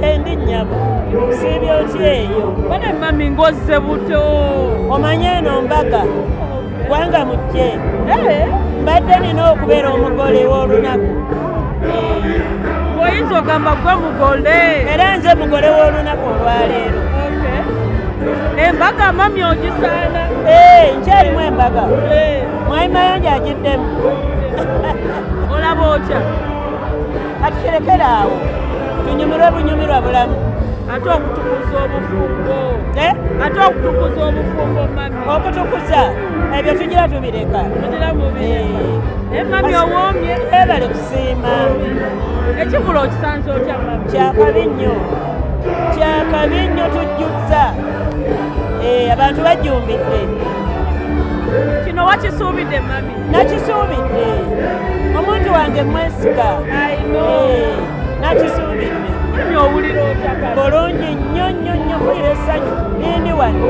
gyendi nnyabo? Siibye otya eyo? Bane mami ngozze buto. Omanye eno mbaga. Kubanga mujje Eh, mbadde nina okubeera omugole w'olunaku. Bw'oyinza ogamba gwe mugole. Era nze mugole w'olunaku olwaleero. Embaga mami ogisaana. Ee, nkyalimu embaga. Eh, mwami mayanja agiddemu. Olaba otya? Kati kirekere awo tunyumirwe bunyumirwa bulamu. Ate okutukuza obufumbo Eh, ate okutukuza obufumbo mami. Okutukuza? Ebyo tugira tubireka. Eh, naye mami owoomye? Ebale kusiima ekivula okisanze otya mami? Kyakabi nnyo kyakabi nnyo tujjuzza. Eh, abantu bajjumbidde. Kino wakisuubidde mami? Nakisuubidde. Omuntu wange mwesiga aino Eh, nakisuubidde mami owulira otya kale bulungi nnyo nnyo nnyo mpulira essanyu nindi wano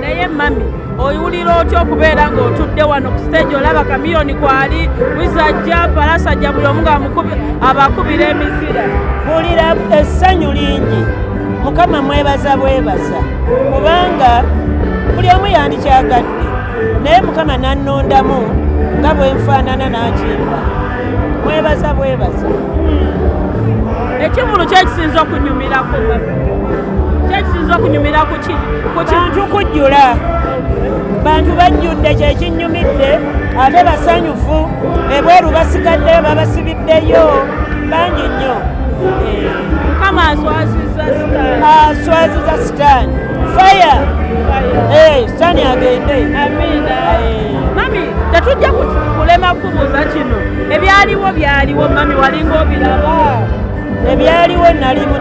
naye mami oyiwulira otya okubeera ng'otudde wano ku stage olaba kamiyoni kwali wizajja palasajja buli omu nga abakubira emizira mpulira essanyu lingi mukama mwebaza bwebaza kubanga buli omu yandikyagadde naye mukama nannondamu nga bwe nfaanana n'akimba mwebaza bwebaza. Ekivulu kyekisinza okunyumirako kyekisinza okunyumira ku ki ku ki? Bantu kujjula. Bantu bajjudde kyekinnyumidde ate basanyufu. Ebweru basigaddeyo babasibiddeyo. Bangi nnyo. Eh, mukama aswaziza sitaani. Faya Eh, sitaani agende. Amiina. Eh. Mami tetujja ku- kulema kubuuza kino. Ebyaliwo byaliwo mami walinga obiraba. Ebyaliwo nali mu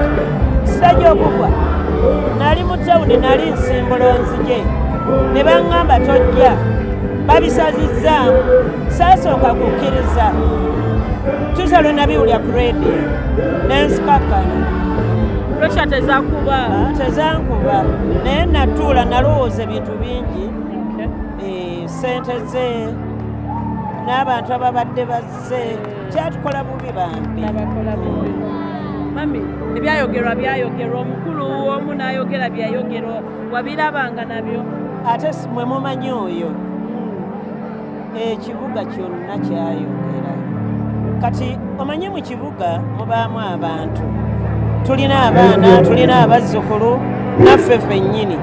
kisita gy'okugwa nali mu tawuni nali nsimbula onzije ne baŋŋamba tojja. Babisazizzaamu saasooka kukkiriza. Tusalo nabiwulya ku rediyo nensikakana puresha tezakuba. Ah, tezankuba. Naye natuula nalowooza ebintu bingi Eh, sente ze n'abantu ababadde bazze. Kyatukola bubi bambi. Mami ebyayogerwa byayogerwa. Omukulu omu n'ayogera byayogerwa. Wabirabanga nabyo? Ate mwe mumanyi oyo? Ekibuga kyonna kyayogera. Kati omanyi mu kibuga mubaamu abantu. Tulina abaana tulina abazzukulu naffe ffennyini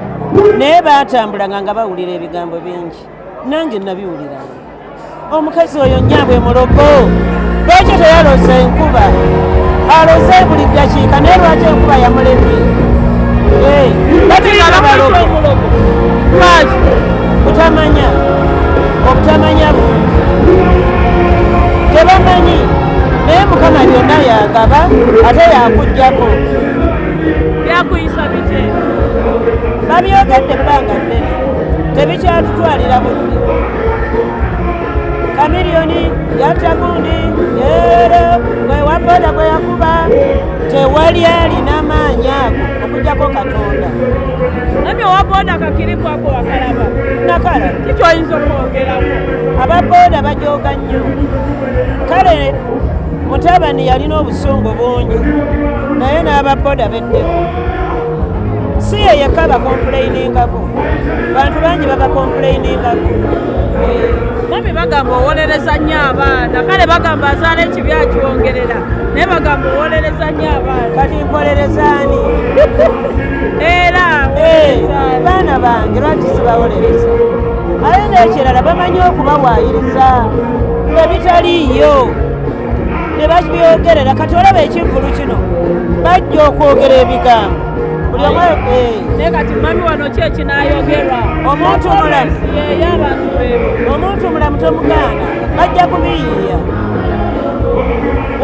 naye baatambulanga nga bawulira ebigambo bingi nange nabiwuliranga. Omukazi oyo nnyabwe mulogo lwaki teyaloza enkuba? Aloze buli ddakiika naye lwaki enkuba yamulemye? Eh, bateeka balogo lwaki kutamanya obutamanya tebamanyi? Naye mukama byonna yagaba ate yakugjako. Byakuyisa bite? Babyogedde ebbanga ddene tebikyatutwalira budde kamiriyoni yatta gundi leero gwe wa boda gwe yakuba tewali alina maanyi ago okugjako katonda. Mami owaboda kakirikwako wakalaba. Nakala kikyoyinza okwongerako ababooda bajooga nnyo. Kale mutabani yalina obusungu bungi naye n'ababooda beddeko si ye yekka bakompulayiningako bantu bangi babakompulayiningako mami bagamba owolereza nnyo abaana. Kale bagamba azaala ekibi akiwongerera naye bagamba owolereza nnyo abaana. Kati mpolerezaani era Eh, baana bange lwaki sibawolereza? Ate n'ekirala bamanyi okubawaayiriza ebitaliiyo ne babyogerera kati olaba ekivulu kino bajja okwogera ebigambo buli omu eh, naye kati mami wano ki ekinaayogerwa? Omuntu omulamu. yeyo abantu bebo omuntu omulamu tomugaana bajja kubiyiiya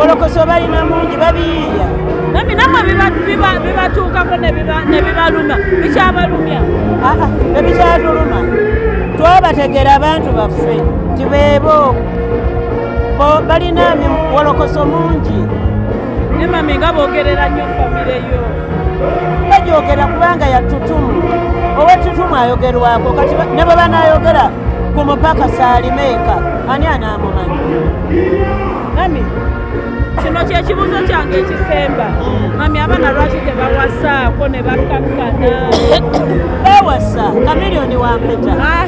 olokoso balina mungi babiyiiya mami namwe biba- biba- bibatuukako ne biba- ne bibaluma. Bikyabalumya. Aa ebikyatuluma twabategera abantu baffe nti beebo. Bo- balina wolokoso mungi ne mami nga boogerera nnyo famire yo bajogera kubanga yatutumu. Owetutumu ayogerwako kati ne bwe banayogera ku mupaka saalimeeka ani anaamumanyi? Mami kino kyekibuuzo kyange ekisemba. Mami abaana lwaki tebawasaako ne bakkakkana bewasa kamiliyoni wampeta Ah,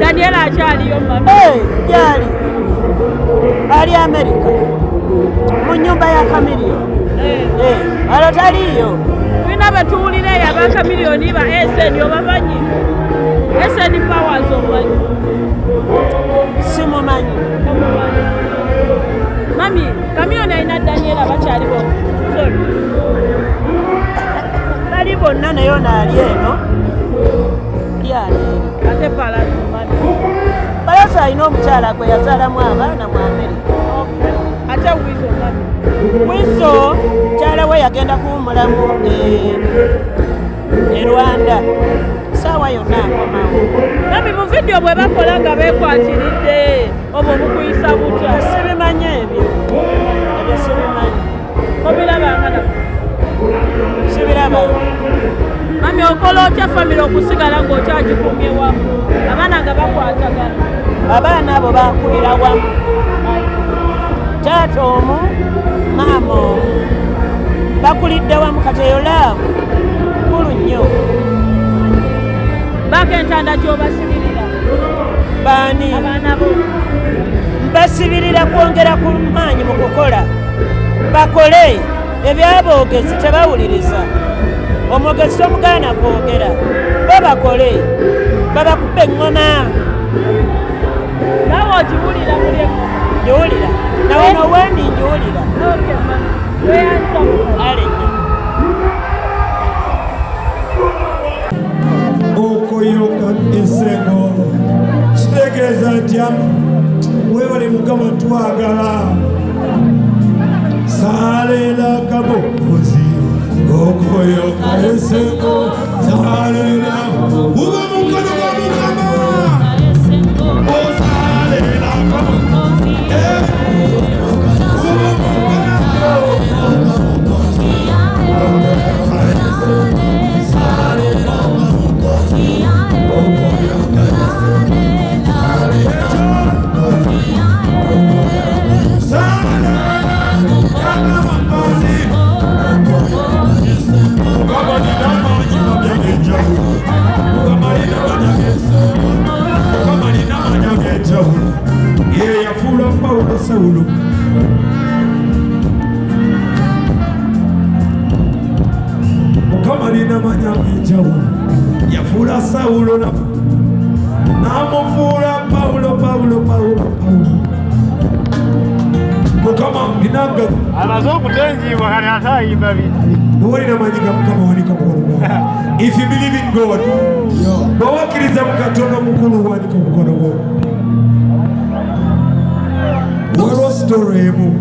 daniela akyaliyo mami. Gyali. Ali amerika mu nyumba ya kamiliyoni Eh, Eh, alo taliyo tulina betuwulira eyo abakamiliyoni ba eseni obamanyi? Eseni powers omanyi simumanyi. Omumanyi. mami kamiliyoni alina daniela bakyaliwo Sorry. bali bonna naye ono ali eno. Lyaleero ate palazo mami balasa alina omukyala gwe yazaalamu abaana mu amerika ate wizo mami wiso mukyala we yagenda kuwumulamu e- e rwanda. Saawa yonna akomawo. Mami mu vidiyo bwe bakola nga beekwatiridde obwo bukuyisa butya? Sibimanyi ebyo. Ebyo sibimanyi obirabanga na sibiraba mami okola otya famire okusigala ng'okyagikumye wamu? Abaana nga bakwatagana. Abaana abo bakulira wamu taata omu maama omu. Bakulidde wamu kateyo laavu kulu nnyo. Baako entanda gy'obasibirira. Baani? Abaana bo. Basibirira kwongera ku maanyi mu kukola. Bakole ebyaboogezi tebawuliriza. Omwogezi tomugaana kwogera bo bakole. Babakubba eŋŋoma. Naawe ogiwulira muli omu twagala saaleeraka bukuzi okoyoka eseko saaleera ag'enjawulo yafuula sawulo na- n'amufuula pawulo pawulo pawulo pawulo mukama linanga amaze okutengiibwa kati ate ayimba bingi na majika ga mukama wanika mukono if you believe in god bwewakkiriza mu katonda mukulu wanika omukono gwo waliwo sitoro emu